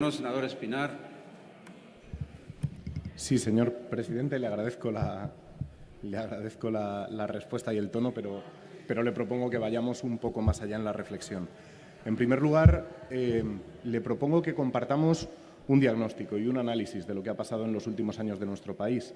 No, senador Espinar. Sí, señor presidente, le agradezco la, le agradezco la, respuesta y el tono, pero, pero, le propongo que vayamos un poco más allá en la reflexión. En primer lugar, eh, le propongo que compartamos un diagnóstico y un análisis de lo que ha pasado en los últimos años de nuestro país.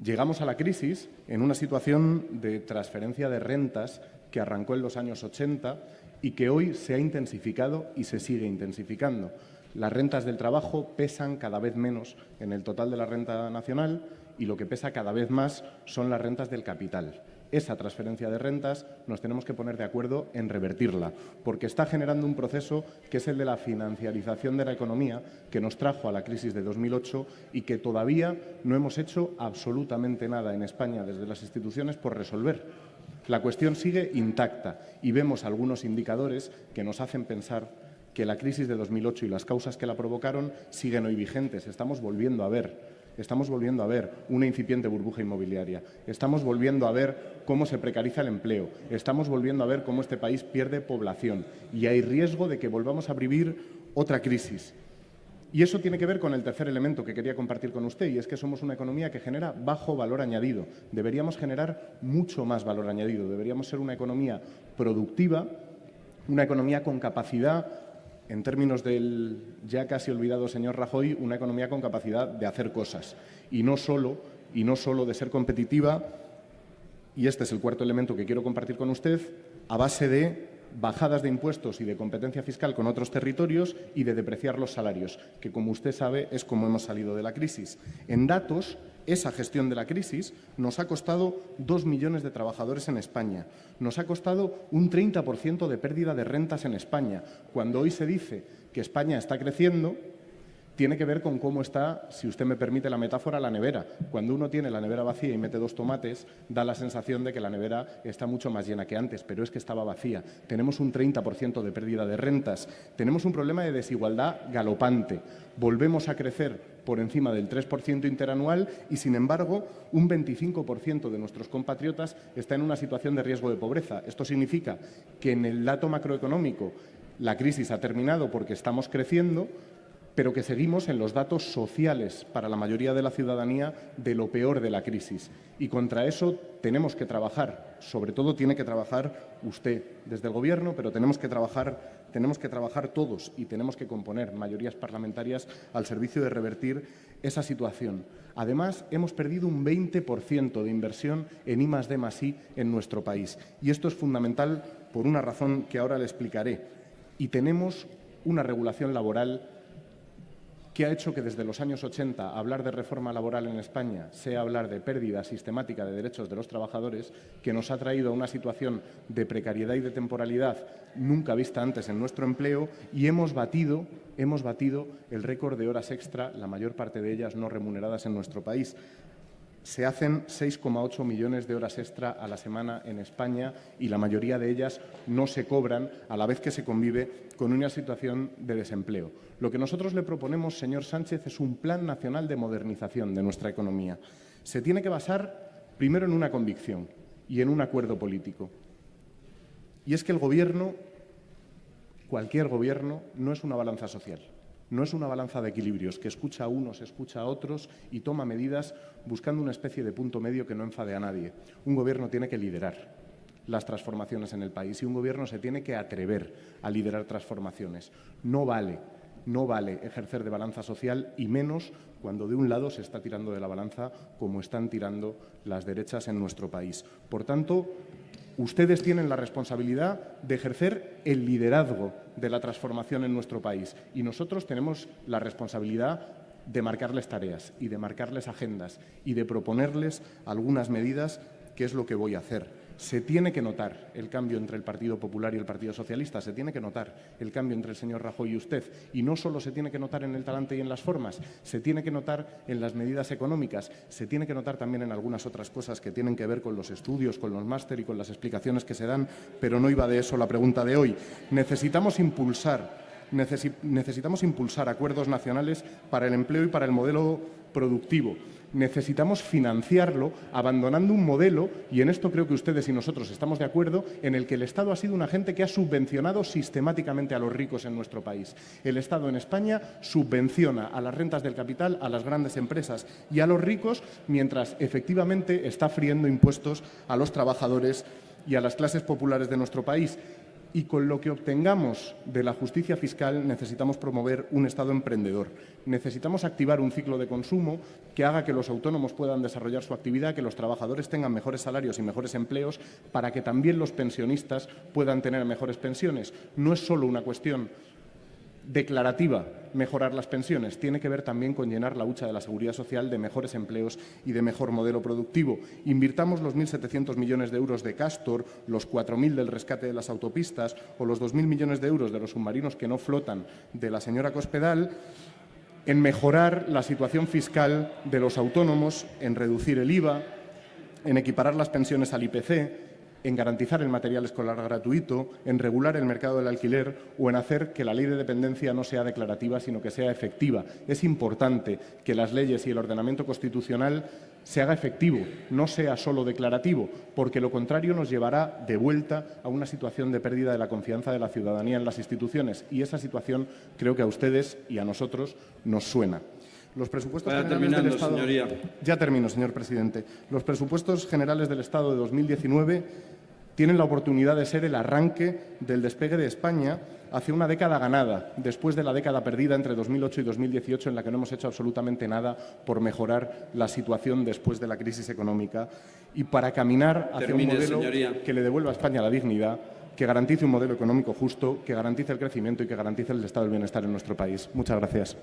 Llegamos a la crisis en una situación de transferencia de rentas que arrancó en los años 80 y que hoy se ha intensificado y se sigue intensificando. Las rentas del trabajo pesan cada vez menos en el total de la renta nacional y lo que pesa cada vez más son las rentas del capital. Esa transferencia de rentas nos tenemos que poner de acuerdo en revertirla, porque está generando un proceso que es el de la financiarización de la economía que nos trajo a la crisis de 2008 y que todavía no hemos hecho absolutamente nada en España desde las instituciones por resolver. La cuestión sigue intacta y vemos algunos indicadores que nos hacen pensar que la crisis de 2008 y las causas que la provocaron siguen hoy vigentes. Estamos volviendo a ver, estamos volviendo a ver una incipiente burbuja inmobiliaria. Estamos volviendo a ver cómo se precariza el empleo. Estamos volviendo a ver cómo este país pierde población y hay riesgo de que volvamos a vivir otra crisis. Y eso tiene que ver con el tercer elemento que quería compartir con usted, y es que somos una economía que genera bajo valor añadido. Deberíamos generar mucho más valor añadido. Deberíamos ser una economía productiva, una economía con capacidad en términos del ya casi olvidado señor Rajoy, una economía con capacidad de hacer cosas y no solo, y no solo de ser competitiva, y este es el cuarto elemento que quiero compartir con usted, a base de bajadas de impuestos y de competencia fiscal con otros territorios y de depreciar los salarios, que como usted sabe es como hemos salido de la crisis. En datos, esa gestión de la crisis nos ha costado dos millones de trabajadores en España, nos ha costado un 30% de pérdida de rentas en España. Cuando hoy se dice que España está creciendo, tiene que ver con cómo está, si usted me permite la metáfora, la nevera. Cuando uno tiene la nevera vacía y mete dos tomates, da la sensación de que la nevera está mucho más llena que antes, pero es que estaba vacía. Tenemos un 30% de pérdida de rentas. Tenemos un problema de desigualdad galopante. Volvemos a crecer por encima del 3% interanual y, sin embargo, un 25% de nuestros compatriotas está en una situación de riesgo de pobreza. Esto significa que en el dato macroeconómico la crisis ha terminado porque estamos creciendo, pero que seguimos en los datos sociales para la mayoría de la ciudadanía de lo peor de la crisis. Y contra eso tenemos que trabajar, sobre todo tiene que trabajar usted desde el Gobierno, pero tenemos que trabajar, tenemos que trabajar todos y tenemos que componer mayorías parlamentarias al servicio de revertir esa situación. Además, hemos perdido un 20% de inversión en I D I en nuestro país. Y esto es fundamental por una razón que ahora le explicaré. Y tenemos una regulación laboral que ha hecho que desde los años 80 hablar de reforma laboral en España sea hablar de pérdida sistemática de derechos de los trabajadores, que nos ha traído a una situación de precariedad y de temporalidad nunca vista antes en nuestro empleo y hemos batido, hemos batido el récord de horas extra, la mayor parte de ellas no remuneradas en nuestro país se hacen 6,8 millones de horas extra a la semana en España y la mayoría de ellas no se cobran a la vez que se convive con una situación de desempleo. Lo que nosotros le proponemos, señor Sánchez, es un plan nacional de modernización de nuestra economía. Se tiene que basar primero en una convicción y en un acuerdo político. Y es que el Gobierno, cualquier Gobierno, no es una balanza social. No es una balanza de equilibrios que escucha a unos, escucha a otros y toma medidas buscando una especie de punto medio que no enfade a nadie. Un gobierno tiene que liderar las transformaciones en el país y un gobierno se tiene que atrever a liderar transformaciones. No vale, no vale ejercer de balanza social y menos cuando de un lado se está tirando de la balanza como están tirando las derechas en nuestro país. Por tanto, Ustedes tienen la responsabilidad de ejercer el liderazgo de la transformación en nuestro país. Y nosotros tenemos la responsabilidad de marcarles tareas y de marcarles agendas y de proponerles algunas medidas que es lo que voy a hacer se tiene que notar el cambio entre el Partido Popular y el Partido Socialista, se tiene que notar el cambio entre el señor Rajoy y usted. Y no solo se tiene que notar en el talante y en las formas, se tiene que notar en las medidas económicas, se tiene que notar también en algunas otras cosas que tienen que ver con los estudios, con los máster y con las explicaciones que se dan, pero no iba de eso la pregunta de hoy. Necesitamos impulsar necesitamos impulsar acuerdos nacionales para el empleo y para el modelo productivo necesitamos financiarlo abandonando un modelo, y en esto creo que ustedes y nosotros estamos de acuerdo, en el que el Estado ha sido un agente que ha subvencionado sistemáticamente a los ricos en nuestro país. El Estado en España subvenciona a las rentas del capital, a las grandes empresas y a los ricos, mientras efectivamente está friendo impuestos a los trabajadores y a las clases populares de nuestro país y con lo que obtengamos de la justicia fiscal necesitamos promover un Estado emprendedor. Necesitamos activar un ciclo de consumo que haga que los autónomos puedan desarrollar su actividad, que los trabajadores tengan mejores salarios y mejores empleos, para que también los pensionistas puedan tener mejores pensiones. No es solo una cuestión declarativa mejorar las pensiones, tiene que ver también con llenar la hucha de la seguridad social de mejores empleos y de mejor modelo productivo. Invirtamos los 1.700 millones de euros de Castor, los 4.000 del rescate de las autopistas o los 2.000 millones de euros de los submarinos que no flotan de la señora Cospedal en mejorar la situación fiscal de los autónomos, en reducir el IVA, en equiparar las pensiones al IPC, en garantizar el material escolar gratuito, en regular el mercado del alquiler o en hacer que la ley de dependencia no sea declarativa, sino que sea efectiva. Es importante que las leyes y el ordenamiento constitucional se haga efectivo, no sea solo declarativo, porque lo contrario nos llevará de vuelta a una situación de pérdida de la confianza de la ciudadanía en las instituciones y esa situación creo que a ustedes y a nosotros nos suena. Los presupuestos generales del Estado... Ya termino, señor presidente. Los presupuestos generales del Estado de 2019 tienen la oportunidad de ser el arranque del despegue de España hacia una década ganada, después de la década perdida entre 2008 y 2018, en la que no hemos hecho absolutamente nada por mejorar la situación después de la crisis económica y para caminar hacia un modelo que le devuelva a España la dignidad, que garantice un modelo económico justo, que garantice el crecimiento y que garantice el estado del bienestar en nuestro país. Muchas gracias.